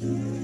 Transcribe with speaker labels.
Speaker 1: you.